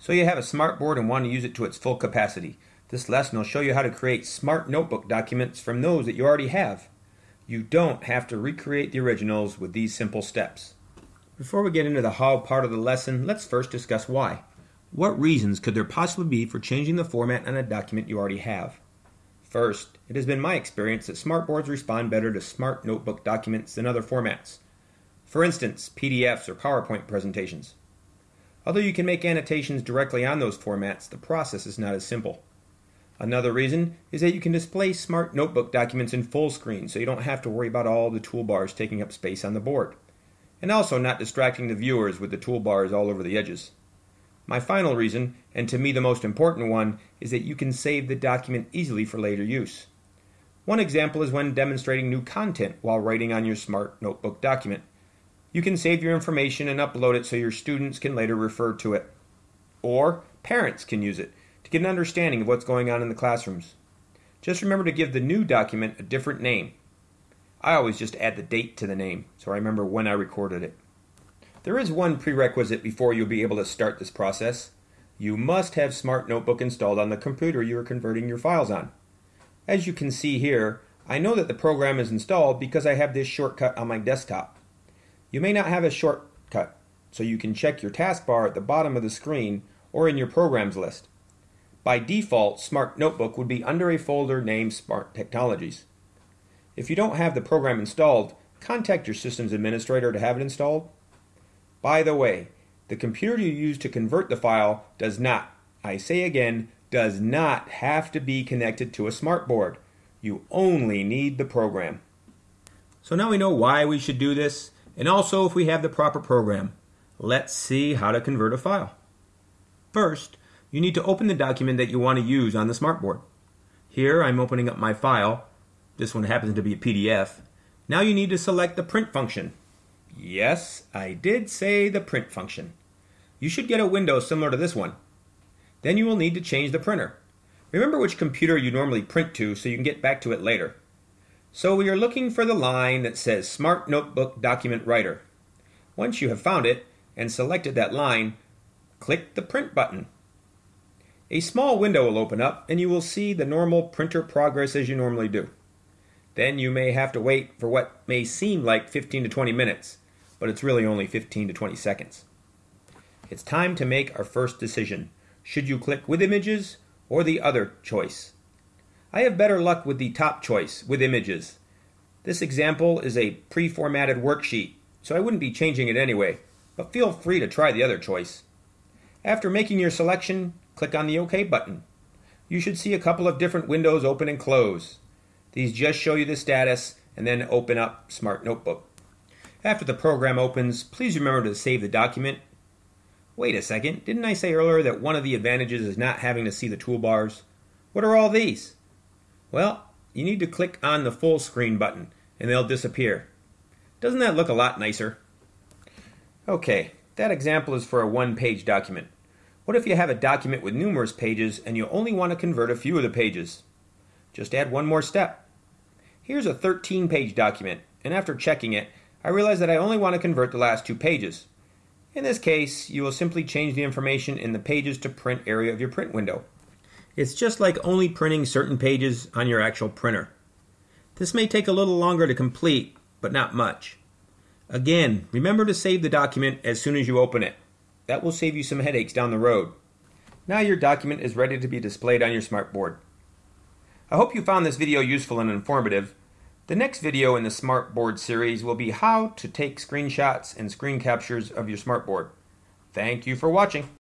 So you have a smartboard and want to use it to its full capacity. This lesson will show you how to create smart notebook documents from those that you already have. You don't have to recreate the originals with these simple steps. Before we get into the how part of the lesson, let's first discuss why. What reasons could there possibly be for changing the format on a document you already have? First, it has been my experience that smartboards respond better to smart notebook documents than other formats. For instance, PDFs or PowerPoint presentations. Although you can make annotations directly on those formats, the process is not as simple. Another reason is that you can display smart notebook documents in full screen so you don't have to worry about all the toolbars taking up space on the board. And also not distracting the viewers with the toolbars all over the edges. My final reason, and to me the most important one, is that you can save the document easily for later use. One example is when demonstrating new content while writing on your smart notebook document. You can save your information and upload it so your students can later refer to it. Or parents can use it to get an understanding of what's going on in the classrooms. Just remember to give the new document a different name. I always just add the date to the name so I remember when I recorded it. There is one prerequisite before you'll be able to start this process. You must have Smart Notebook installed on the computer you are converting your files on. As you can see here, I know that the program is installed because I have this shortcut on my desktop. You may not have a shortcut, so you can check your taskbar at the bottom of the screen or in your programs list. By default, Smart Notebook would be under a folder named Smart Technologies. If you don't have the program installed, contact your system's administrator to have it installed. By the way, the computer you use to convert the file does not, I say again, does not have to be connected to a smartboard. You only need the program. So now we know why we should do this and also if we have the proper program. Let's see how to convert a file. First, you need to open the document that you want to use on the smartboard. Here I'm opening up my file. This one happens to be a PDF. Now you need to select the print function. Yes, I did say the print function. You should get a window similar to this one. Then you will need to change the printer. Remember which computer you normally print to so you can get back to it later. So we are looking for the line that says Smart Notebook Document Writer. Once you have found it and selected that line, click the Print button. A small window will open up and you will see the normal printer progress as you normally do. Then you may have to wait for what may seem like 15 to 20 minutes, but it's really only 15 to 20 seconds. It's time to make our first decision. Should you click with images or the other choice? I have better luck with the top choice, with images. This example is a pre-formatted worksheet, so I wouldn't be changing it anyway, but feel free to try the other choice. After making your selection, click on the OK button. You should see a couple of different windows open and close. These just show you the status and then open up Smart Notebook. After the program opens, please remember to save the document. Wait a second, didn't I say earlier that one of the advantages is not having to see the toolbars? What are all these? Well, you need to click on the full screen button and they'll disappear. Doesn't that look a lot nicer? Okay, that example is for a one-page document. What if you have a document with numerous pages and you only want to convert a few of the pages? Just add one more step. Here's a 13-page document, and after checking it, I realize that I only want to convert the last two pages. In this case, you will simply change the information in the Pages to Print area of your print window. It's just like only printing certain pages on your actual printer. This may take a little longer to complete, but not much. Again, remember to save the document as soon as you open it. That will save you some headaches down the road. Now your document is ready to be displayed on your smartboard. I hope you found this video useful and informative. The next video in the Smartboard series will be how to take screenshots and screen captures of your smartboard. Thank you for watching.